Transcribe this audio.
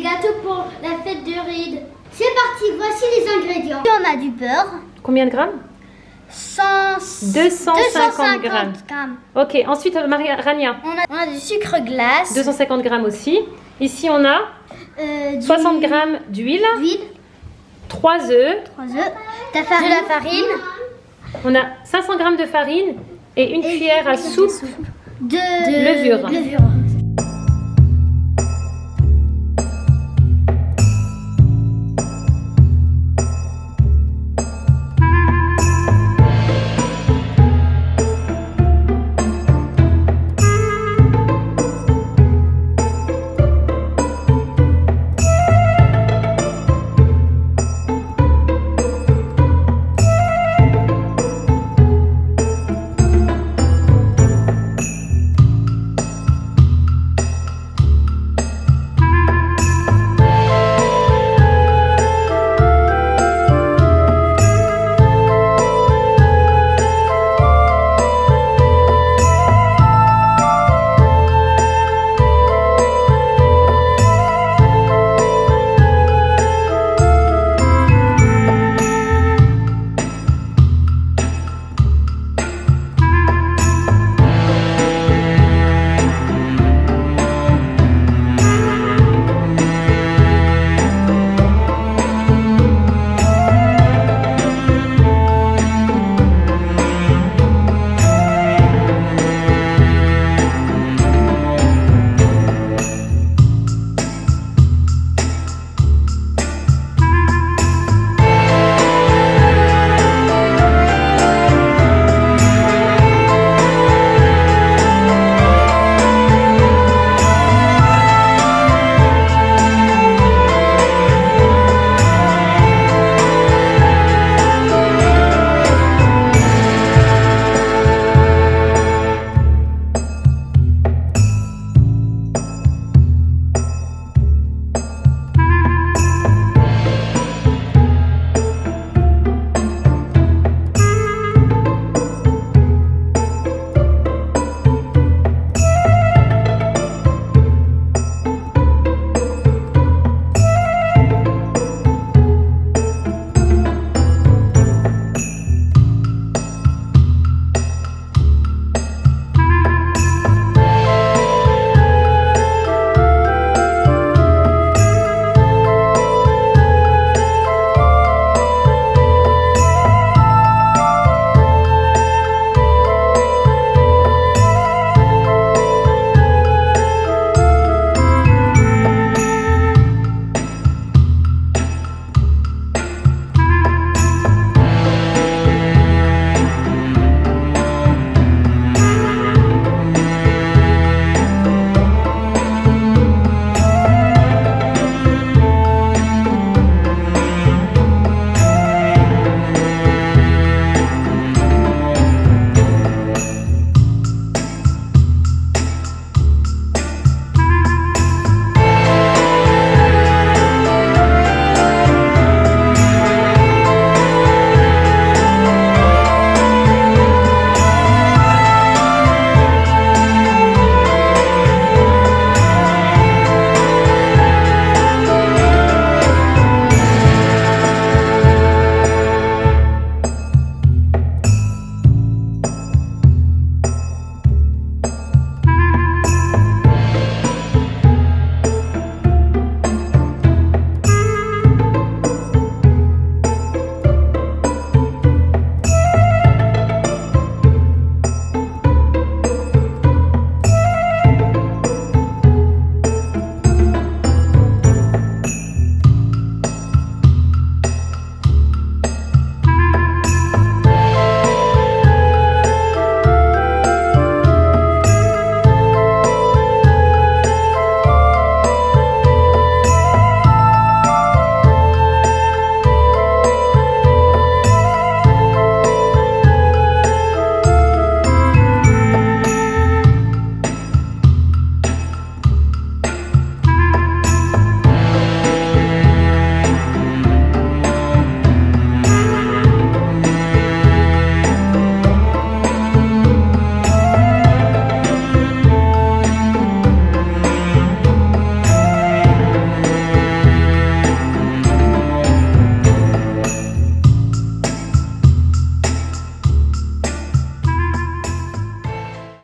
gâteaux pour la fête de Ride. C'est parti, voici les ingrédients. On a du beurre, Combien de grammes? 100, 250 grammes. grammes. Ok, ensuite, euh, Maria Rania, On a, du sucre glace, 250 grammes aussi. Ici, on a euh, 60 grammes d'huile, 3 œufs, 3 œufs, de la farine, on a 500 grammes de farine et une cuillère à soupe de, levure.